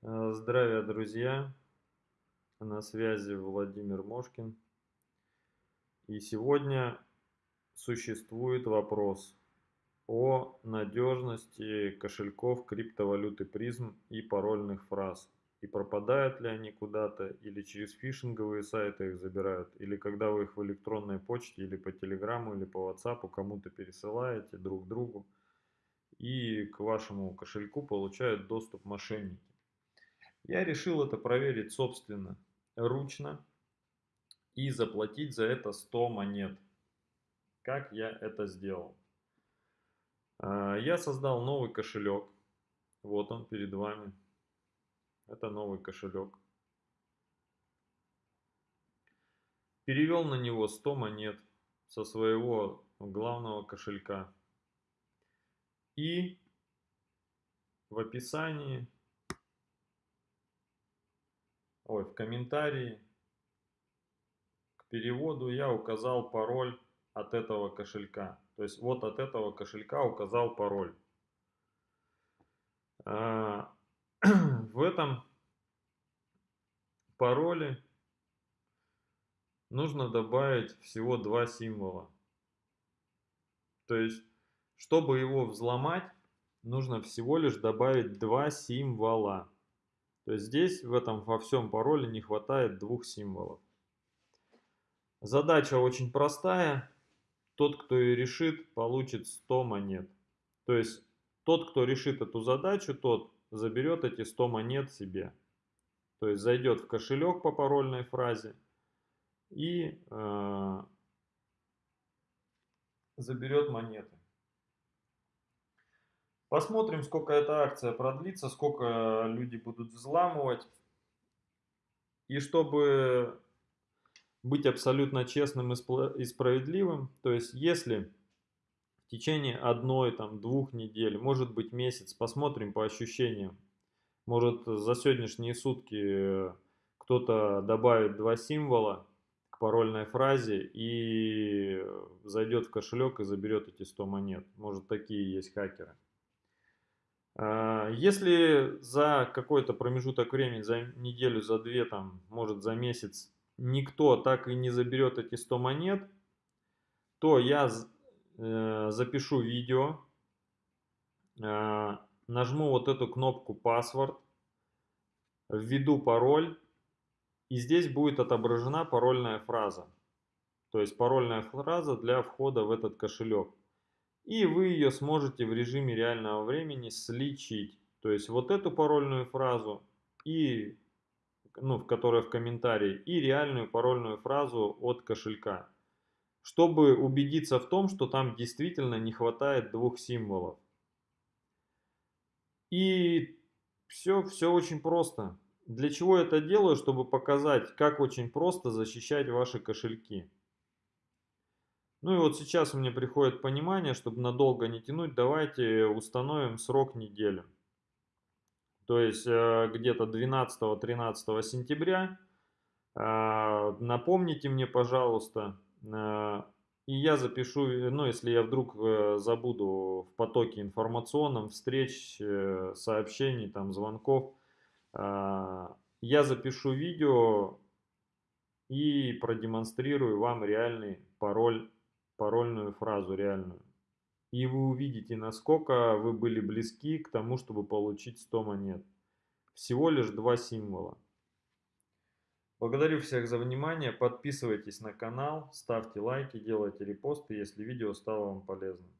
Э, здравия, друзья! На связи Владимир Мошкин. И сегодня существует вопрос о надежности кошельков криптовалюты призм и парольных фраз. И пропадают ли они куда-то, или через фишинговые сайты их забирают, или когда вы их в электронной почте, или по телеграмму, или по WhatsApp кому-то пересылаете друг другу, и к вашему кошельку получают доступ мошенники. Я решил это проверить собственно, ручно и заплатить за это 100 монет. Как я это сделал? А, я создал новый кошелек. Вот он перед вами. Это новый кошелек. Перевел на него 100 монет со своего главного кошелька. И в описании ой, в комментарии к переводу я указал пароль от этого кошелька. То есть вот от этого кошелька указал пароль. А, в этом пароле нужно добавить всего два символа. То есть, чтобы его взломать, нужно всего лишь добавить два символа. То есть здесь в этом во всем пароле не хватает двух символов. Задача очень простая. Тот, кто ее решит, получит 100 монет. То есть тот, кто решит эту задачу, тот заберет эти 100 монет себе. То есть зайдет в кошелек по парольной фразе и э, заберет монеты. Посмотрим, сколько эта акция продлится, сколько люди будут взламывать. И чтобы быть абсолютно честным и справедливым, то есть если в течение одной, там, двух недель, может быть месяц, посмотрим по ощущениям, может за сегодняшние сутки кто-то добавит два символа к парольной фразе и зайдет в кошелек и заберет эти 100 монет. Может такие есть хакеры. А, если за какой-то промежуток времени, за неделю, за две, там, может за месяц, никто так и не заберет эти 100 монет, то я э, запишу видео, а, нажму вот эту кнопку «Паспорт», введу пароль, и здесь будет отображена парольная фраза. То есть парольная фраза для входа в этот кошелек и вы ее сможете в режиме реального времени сличить. То есть вот эту парольную фразу, и, ну, в которой в комментарии, и реальную парольную фразу от кошелька. Чтобы убедиться в том, что там действительно не хватает двух символов. И все, все очень просто. Для чего я это делаю? Чтобы показать, как очень просто защищать ваши кошельки. Ну и вот сейчас меня приходит понимание, чтобы надолго не тянуть, давайте установим срок неделю. То есть э, где-то 12-13 сентября. Э, напомните мне, пожалуйста, э, и я запишу, ну если я вдруг забуду в потоке информационном, встреч, сообщений, там, звонков, я запишу видео и продемонстрирую вам реальный пароль парольную фразу реальную. И вы увидите, насколько вы были близки к тому, чтобы получить 100 монет. Всего лишь два символа. Благодарю всех за внимание. Подписывайтесь на канал, ставьте лайки, делайте репосты, если видео стало вам полезным.